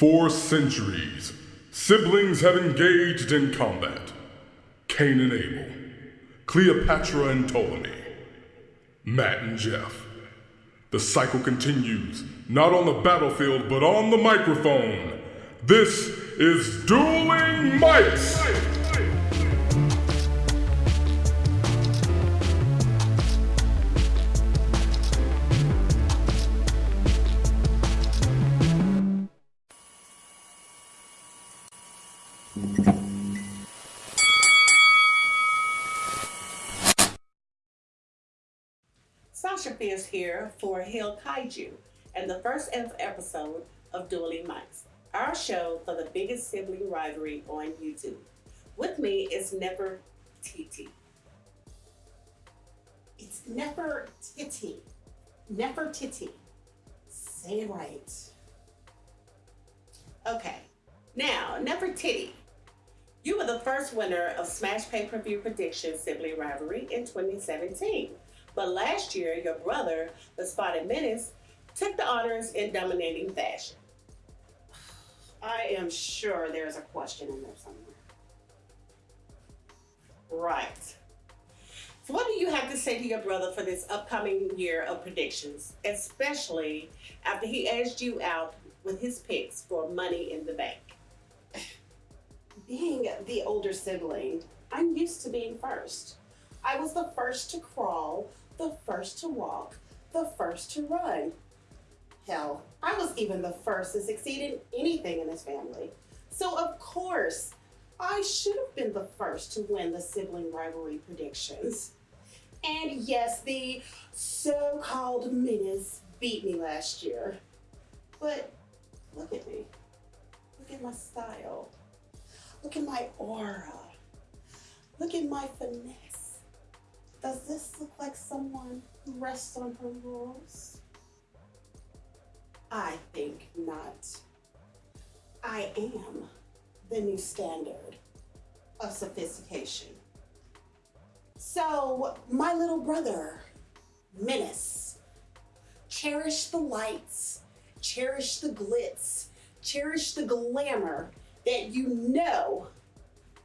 For centuries, siblings have engaged in combat. Cain and Abel, Cleopatra and Ptolemy, Matt and Jeff. The cycle continues, not on the battlefield, but on the microphone. This is Dueling Mics! Sasha Fierce here for Heel Kaiju and the first episode of Dueling Mics, our show for the biggest sibling rivalry on YouTube. With me is Never Titi. It's Nefertiti. Nefertiti. Say it right. Okay, now Nefertiti. You were the first winner of Smash Pay Per View Prediction Sibling Rivalry in 2017. But last year, your brother, the Spotted Menace, took the honors in dominating fashion. I am sure there's a question in there somewhere. Right. So, what do you have to say to your brother for this upcoming year of predictions, especially after he edged you out with his picks for money in the bank? Being the older sibling, I'm used to being first. I was the first to crawl, the first to walk, the first to run. Hell, I was even the first to succeed in anything in this family. So, of course, I should have been the first to win the sibling rivalry predictions. And yes, the so called menace beat me last year. But look at me. Look at my style. Look at my aura. Look at my finesse. Does this look like someone who rests on her laurels? I think not. I am the new standard of sophistication. So, my little brother, Menace, cherish the lights, cherish the glitz, cherish the glamour that you know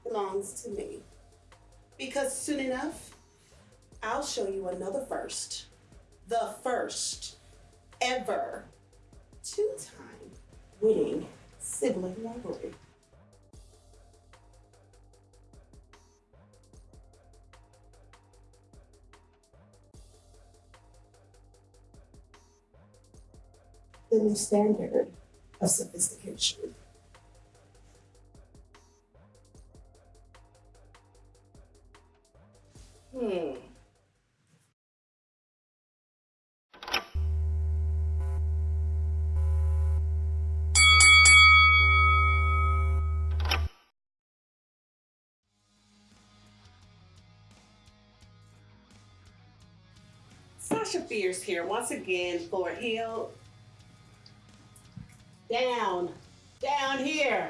belongs to me. Because soon enough, I'll show you another first. The first ever two time winning sibling rivalry. The new standard of sophistication. Hmm. Sasha Fierce here once again for Heel. Down, down here.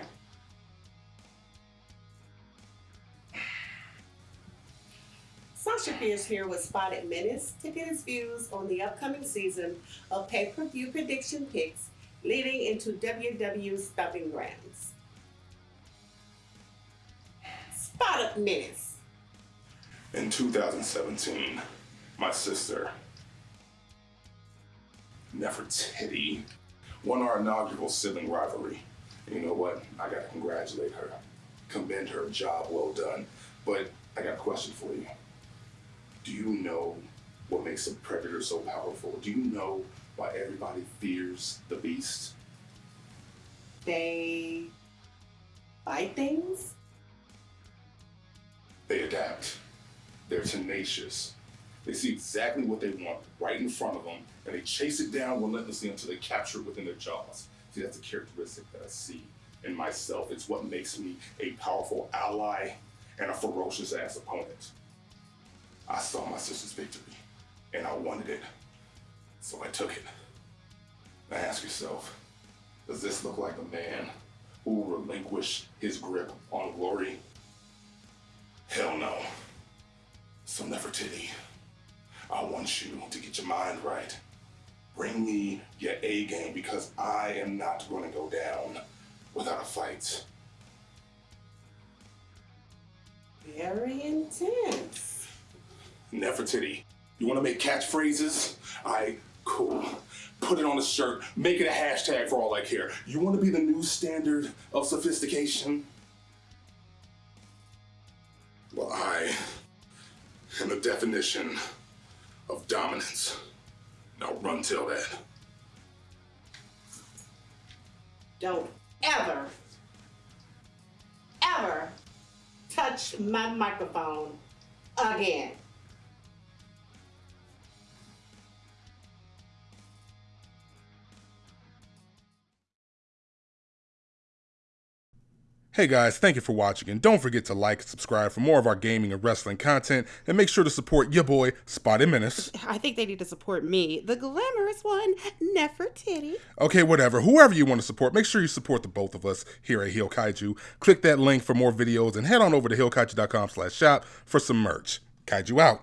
Sasha Fierce here with Spotted Menace to get his views on the upcoming season of pay-per-view prediction picks leading into WWE's Stomping Grounds. Spotted Menace. In 2017, my sister, Nefertiti, won our inaugural sibling rivalry. You know what? I gotta congratulate her, commend her, job well done. But I got a question for you. Do you know what makes a predator so powerful? Do you know why everybody fears the beast? They bite things? They adapt. They're tenacious. They see exactly what they want right in front of them, and they chase it down relentlessly until they capture it within their jaws. See, that's a characteristic that I see in myself. It's what makes me a powerful ally and a ferocious ass opponent. I saw my sister's victory, and I wanted it, so I took it. Now ask yourself, does this look like a man who will relinquish his grip on glory? Hell no. So Nefertiti, I want you to get your mind right. Bring me your A game because I am not going to go down without a fight. Very intense. Nefertiti, you want to make catchphrases? I cool. Put it on a shirt. Make it a hashtag for all I care. You want to be the new standard of sophistication? Well, I am the definition of dominance. Now run till that. Don't ever, ever touch my microphone again. Hey guys, thank you for watching, and don't forget to like and subscribe for more of our gaming and wrestling content, and make sure to support your boy, Spotted Menace. I think they need to support me, the glamorous one, Nefertiti. Okay, whatever. Whoever you want to support, make sure you support the both of us here at Heel Kaiju. Click that link for more videos, and head on over to heelkaiju.com slash shop for some merch. Kaiju out.